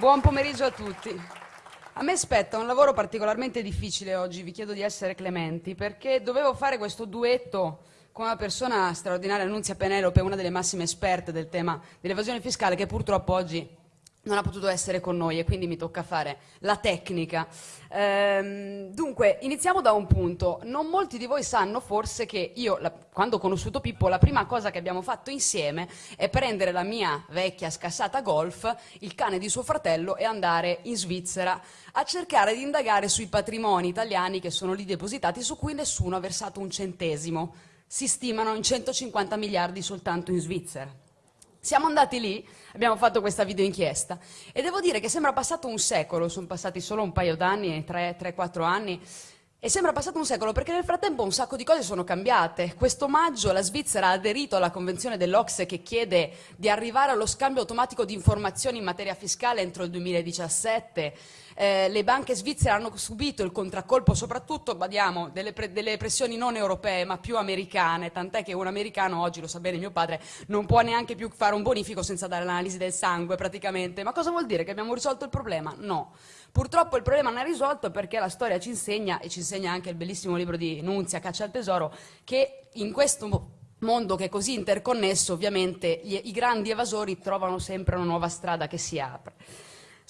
Buon pomeriggio a tutti. A me spetta un lavoro particolarmente difficile oggi, vi chiedo di essere clementi, perché dovevo fare questo duetto con una persona straordinaria, Annunzia Penelope, una delle massime esperte del tema dell'evasione fiscale, che purtroppo oggi non ha potuto essere con noi e quindi mi tocca fare la tecnica. Ehm, dunque, iniziamo da un punto. Non molti di voi sanno forse che io, la, quando ho conosciuto Pippo, la prima cosa che abbiamo fatto insieme è prendere la mia vecchia scassata Golf, il cane di suo fratello e andare in Svizzera a cercare di indagare sui patrimoni italiani che sono lì depositati su cui nessuno ha versato un centesimo. Si stimano in 150 miliardi soltanto in Svizzera. Siamo andati lì, abbiamo fatto questa video inchiesta. E devo dire che sembra passato un secolo, sono passati solo un paio d'anni, 3-4 anni, e sembra passato un secolo perché nel frattempo un sacco di cose sono cambiate. Questo maggio la Svizzera ha aderito alla convenzione dell'Ocse che chiede di arrivare allo scambio automatico di informazioni in materia fiscale entro il 2017 eh, le banche svizzere hanno subito il contraccolpo soprattutto, badiamo, delle, pre delle pressioni non europee ma più americane, tant'è che un americano oggi, lo sa bene mio padre, non può neanche più fare un bonifico senza dare l'analisi del sangue praticamente. Ma cosa vuol dire? Che abbiamo risolto il problema? No. Purtroppo il problema non è risolto perché la storia ci insegna, e ci insegna anche il bellissimo libro di Nunzia, Caccia al tesoro, che in questo mondo che è così interconnesso, ovviamente gli, i grandi evasori trovano sempre una nuova strada che si apre.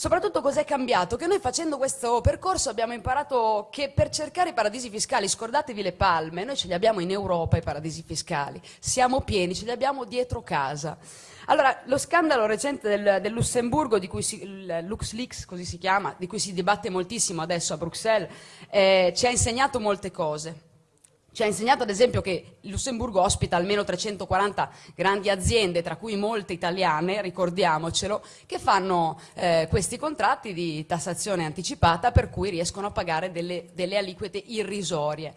Soprattutto cos'è cambiato? Che noi facendo questo percorso abbiamo imparato che per cercare i paradisi fiscali, scordatevi le palme, noi ce li abbiamo in Europa i paradisi fiscali, siamo pieni, ce li abbiamo dietro casa. Allora, lo scandalo recente del, del Lussemburgo, di cui si, il LuxLeaks, così si chiama, di cui si dibatte moltissimo adesso a Bruxelles, eh, ci ha insegnato molte cose. Ci ha insegnato ad esempio che Lussemburgo ospita almeno 340 grandi aziende, tra cui molte italiane, ricordiamocelo, che fanno eh, questi contratti di tassazione anticipata per cui riescono a pagare delle, delle aliquote irrisorie.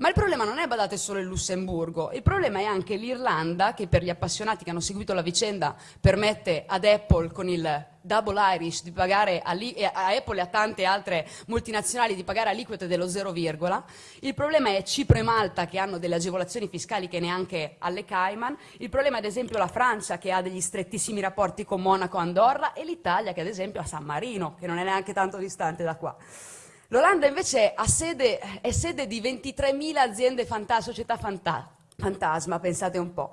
Ma il problema non è, badate, solo il Lussemburgo, il problema è anche l'Irlanda, che per gli appassionati che hanno seguito la vicenda permette ad Apple con il double Irish di pagare a, a Apple e a tante altre multinazionali di pagare aliquote dello 0, il problema è Cipro e Malta che hanno delle agevolazioni fiscali che neanche alle Cayman, il problema è ad esempio la Francia che ha degli strettissimi rapporti con Monaco e Andorra. E l'Italia che ad esempio ha San Marino, che non è neanche tanto distante da qua. L'Olanda invece sede, è sede di 23.000 aziende fanta società fanta fantasma, pensate un po'.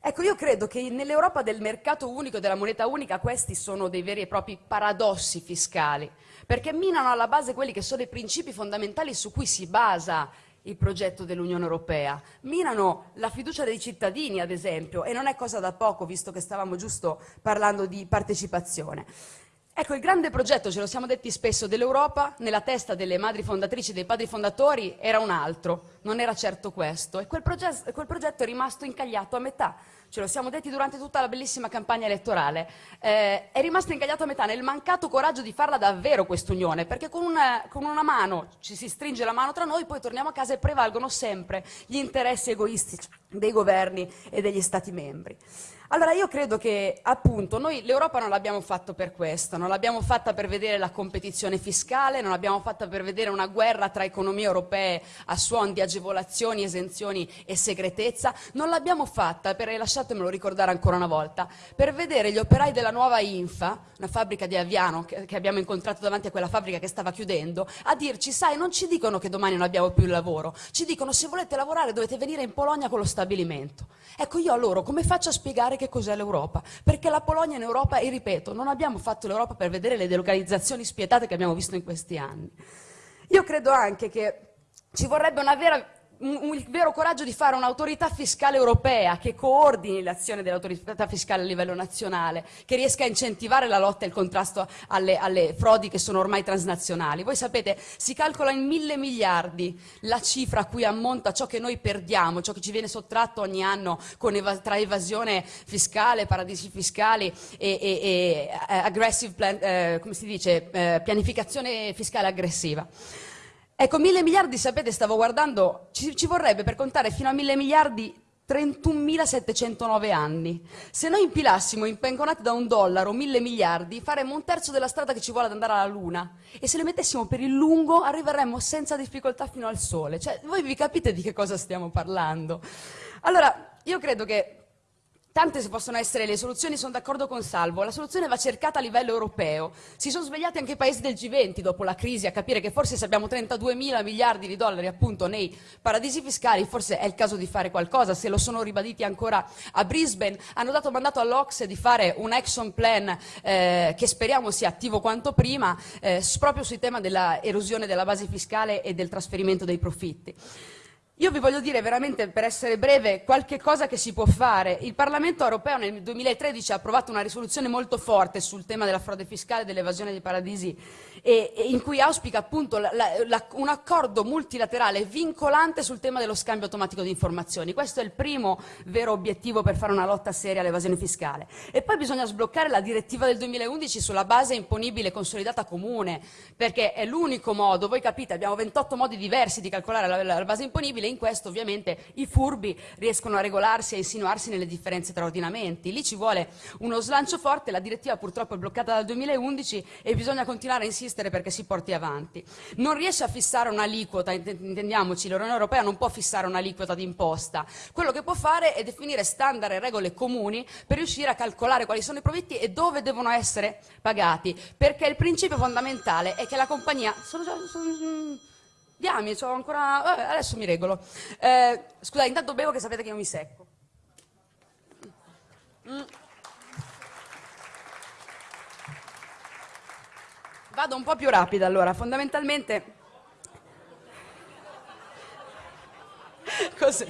Ecco, io credo che nell'Europa del mercato unico, della moneta unica, questi sono dei veri e propri paradossi fiscali, perché minano alla base quelli che sono i principi fondamentali su cui si basa il progetto dell'Unione Europea, minano la fiducia dei cittadini, ad esempio, e non è cosa da poco, visto che stavamo giusto parlando di partecipazione. Ecco, il grande progetto, ce lo siamo detti spesso, dell'Europa, nella testa delle madri fondatrici dei padri fondatori, era un altro, non era certo questo. E quel, progetto, quel progetto è rimasto incagliato a metà. Ce lo siamo detti durante tutta la bellissima campagna elettorale. Eh, è rimasto incagliato a metà nel mancato coraggio di farla davvero quest'unione, perché con una, con una mano ci si stringe la mano tra noi, poi torniamo a casa e prevalgono sempre gli interessi egoistici dei governi e degli Stati membri. Allora io credo che appunto noi l'Europa non l'abbiamo fatto per questo, non l'abbiamo fatta per vedere la competizione fiscale, non l'abbiamo fatta per vedere una guerra tra economie europee a suon di agevolazioni, esenzioni e segretezza, non l'abbiamo fatta per, lasciatemelo ricordare ancora una volta, per vedere gli operai della nuova Infa, una fabbrica di Aviano che, che abbiamo incontrato davanti a quella fabbrica che stava chiudendo, a dirci sai non ci dicono che domani non abbiamo più il lavoro, ci dicono se volete lavorare dovete venire in Polonia con lo stabilimento. Ecco io a loro come faccio a spiegare che cos'è l'Europa, perché la Polonia in Europa, e ripeto, non abbiamo fatto l'Europa per vedere le delocalizzazioni spietate che abbiamo visto in questi anni. Io credo anche che ci vorrebbe una vera il vero coraggio di fare un'autorità fiscale europea che coordini l'azione dell'autorità fiscale a livello nazionale, che riesca a incentivare la lotta e il contrasto alle, alle, frodi che sono ormai transnazionali. Voi sapete, si calcola in mille miliardi la cifra a cui ammonta ciò che noi perdiamo, ciò che ci viene sottratto ogni anno eva tra evasione fiscale, paradisi fiscali e, e, e uh, aggressive plan, uh, come si dice, uh, pianificazione fiscale aggressiva. Ecco, mille miliardi, sapete, stavo guardando, ci, ci vorrebbe per contare fino a mille miliardi 31.709 anni. Se noi impilassimo impenconati da un dollaro mille miliardi, faremmo un terzo della strada che ci vuole ad andare alla Luna. E se le mettessimo per il lungo, arriveremmo senza difficoltà fino al Sole. Cioè, voi vi capite di che cosa stiamo parlando? Allora, io credo che Tante possono essere le soluzioni, sono d'accordo con Salvo, la soluzione va cercata a livello europeo. Si sono svegliati anche i paesi del G20 dopo la crisi a capire che forse se abbiamo 32 mila miliardi di dollari appunto nei paradisi fiscali, forse è il caso di fare qualcosa, se lo sono ribaditi ancora a Brisbane, hanno dato mandato all'Ox di fare un action plan eh, che speriamo sia attivo quanto prima, eh, proprio sul tema della erosione della base fiscale e del trasferimento dei profitti. Io vi voglio dire veramente, per essere breve, qualche cosa che si può fare. Il Parlamento europeo nel 2013 ha approvato una risoluzione molto forte sul tema della frode fiscale e dell'evasione dei paradisi e, e in cui auspica appunto la, la, un accordo multilaterale vincolante sul tema dello scambio automatico di informazioni. Questo è il primo vero obiettivo per fare una lotta seria all'evasione fiscale. E poi bisogna sbloccare la direttiva del 2011 sulla base imponibile consolidata comune, perché è l'unico modo, voi capite, abbiamo 28 modi diversi di calcolare la, la base imponibile e in questo ovviamente i furbi riescono a regolarsi e a insinuarsi nelle differenze tra ordinamenti. Lì ci vuole uno slancio forte, la direttiva purtroppo è bloccata dal 2011 e bisogna continuare a insistere perché si porti avanti. Non riesce a fissare un'aliquota, intendiamoci, l'Unione Europea non può fissare un'aliquota di imposta. Quello che può fare è definire standard e regole comuni per riuscire a calcolare quali sono i profitti e dove devono essere pagati, perché il principio fondamentale è che la compagnia... Sono già, sono, Diami, ho ancora... Vabbè, adesso mi regolo. Eh, scusate, intanto bevo che sapete che io mi secco. Mm. Vado un po' più rapida allora, fondamentalmente... Cos'è?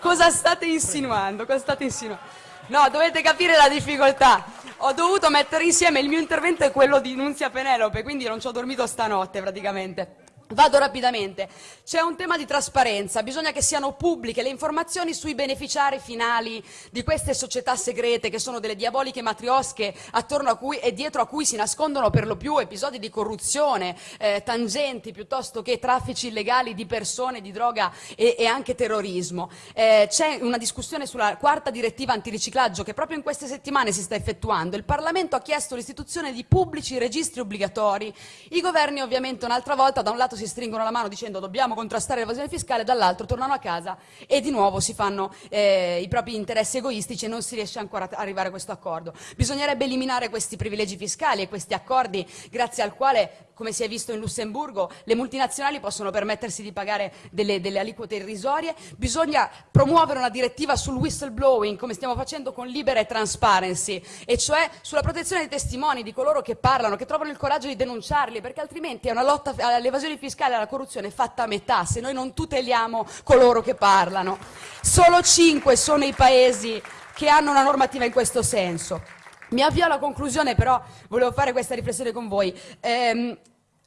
Cosa state insinuando? Cosa state insinuando? No, dovete capire la difficoltà. Ho dovuto mettere insieme il mio intervento e quello di Nunzia Penelope, quindi non ci ho dormito stanotte praticamente. Vado rapidamente. C'è un tema di trasparenza, bisogna che siano pubbliche le informazioni sui beneficiari finali di queste società segrete che sono delle diaboliche matriosche attorno a cui e dietro a cui si nascondono per lo più episodi di corruzione, eh, tangenti piuttosto che traffici illegali di persone, di droga e, e anche terrorismo. Eh, c'è una discussione sulla quarta direttiva antiriciclaggio che proprio in queste settimane si sta effettuando. Il Parlamento ha chiesto l'istituzione di pubblici registri obbligatori. I governi ovviamente un'altra volta da un lato si stringono la mano dicendo dobbiamo contrastare l'evasione fiscale, dall'altro tornano a casa e di nuovo si fanno eh, i propri interessi egoistici e non si riesce ancora ad arrivare a questo accordo. Bisognerebbe eliminare questi privilegi fiscali e questi accordi grazie al quale come si è visto in Lussemburgo, le multinazionali possono permettersi di pagare delle, delle, aliquote irrisorie, bisogna promuovere una direttiva sul whistleblowing, come stiamo facendo con Libera e Transparency, e cioè sulla protezione dei testimoni, di coloro che parlano, che trovano il coraggio di denunciarli, perché altrimenti è una lotta all'evasione fiscale e alla corruzione fatta a metà, se noi non tuteliamo coloro che parlano. Solo cinque sono i paesi che hanno una normativa in questo senso. Mi avvio alla conclusione, però volevo fare questa riflessione con voi. Ehm,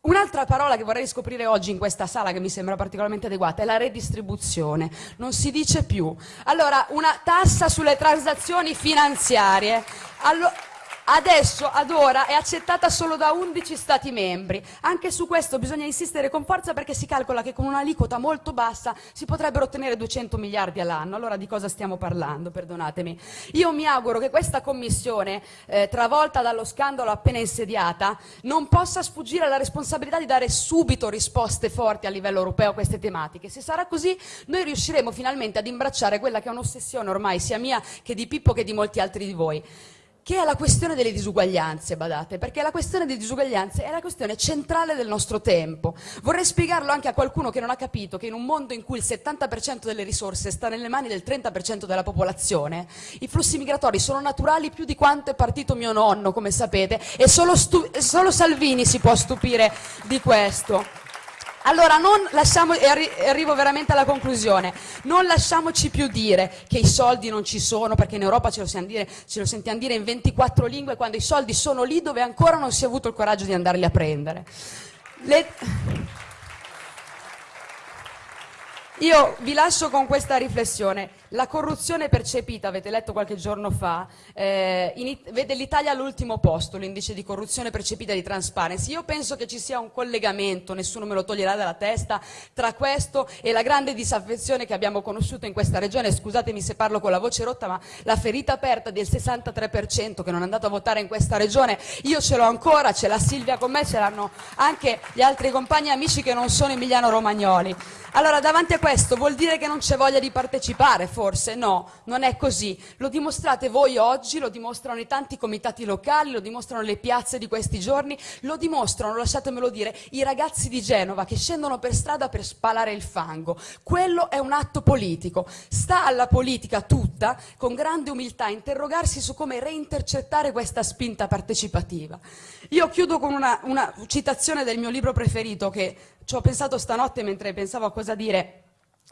Un'altra parola che vorrei scoprire oggi in questa sala che mi sembra particolarmente adeguata è la redistribuzione. Non si dice più. Allora, una tassa sulle transazioni finanziarie. Allora, adesso, ad ora, è accettata solo da 11 Stati membri. Anche su questo bisogna insistere con forza perché si calcola che con un'aliquota molto bassa si potrebbero ottenere 200 miliardi all'anno. Allora di cosa stiamo parlando? Perdonatemi. Io mi auguro che questa Commissione, eh, travolta dallo scandalo appena insediata, non possa sfuggire alla responsabilità di dare subito risposte forti a livello europeo a queste tematiche. Se sarà così, noi riusciremo finalmente ad imbracciare quella che è un'ossessione ormai sia mia che di Pippo che di molti altri di voi che è la questione delle disuguaglianze, badate, perché la questione delle disuguaglianze è la questione centrale del nostro tempo. Vorrei spiegarlo anche a qualcuno che non ha capito che in un mondo in cui il 70% delle risorse sta nelle mani del 30% della popolazione, i flussi migratori sono naturali più di quanto è partito mio nonno, come sapete, e solo, solo Salvini si può stupire di questo. Allora non lasciamo, arri arrivo veramente alla conclusione, non lasciamoci più dire che i soldi non ci sono, perché in Europa ce lo, dire, ce lo sentiamo dire in 24 lingue, quando i soldi sono lì dove ancora non si è avuto il coraggio di andarli a prendere. Le... Io vi lascio con questa riflessione. La corruzione percepita, avete letto qualche giorno fa, eh, vede l'Italia all'ultimo posto, l'indice di corruzione percepita di Transparency. Io penso che ci sia un collegamento, nessuno me lo toglierà dalla testa, tra questo e la grande disaffezione che abbiamo conosciuto in questa regione. Scusatemi se parlo con la voce rotta, ma la ferita aperta del 63% che non è andato a votare in questa regione, io ce l'ho ancora, ce l'ha Silvia con me, ce l'hanno anche gli altri compagni e amici che non sono emiliano-romagnoli. Allora, davanti a questo vuol dire che non c'è voglia di partecipare, forse? No, non è così. Lo dimostrate voi oggi, lo dimostrano i tanti comitati locali, lo dimostrano le piazze di questi giorni, lo dimostrano, lasciatemelo dire, i ragazzi di Genova che scendono per strada per spalare il fango. Quello è un atto politico. Sta alla politica tutta, con grande umiltà, interrogarsi su come reintercettare questa spinta partecipativa. Io chiudo con una, una citazione del mio libro preferito che ci ho pensato stanotte mentre pensavo a cosa dire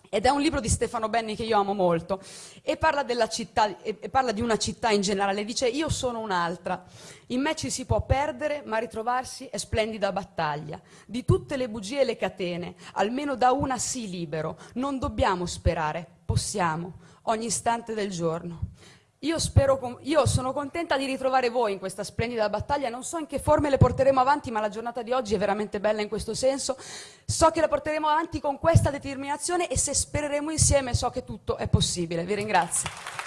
ed è un libro di Stefano Benni che io amo molto. E parla, città, e parla, di una città in generale, dice io sono un'altra, in me ci si può perdere ma ritrovarsi è splendida battaglia, di tutte le bugie e le catene, almeno da una sì libero, non dobbiamo sperare, possiamo, ogni istante del giorno. Io, spero, io, sono contenta di ritrovare voi in questa splendida battaglia, non so in che forme le porteremo avanti, ma la giornata di oggi è veramente bella in questo senso. So che la porteremo avanti con questa determinazione e se spereremo insieme so che tutto è possibile. Vi ringrazio.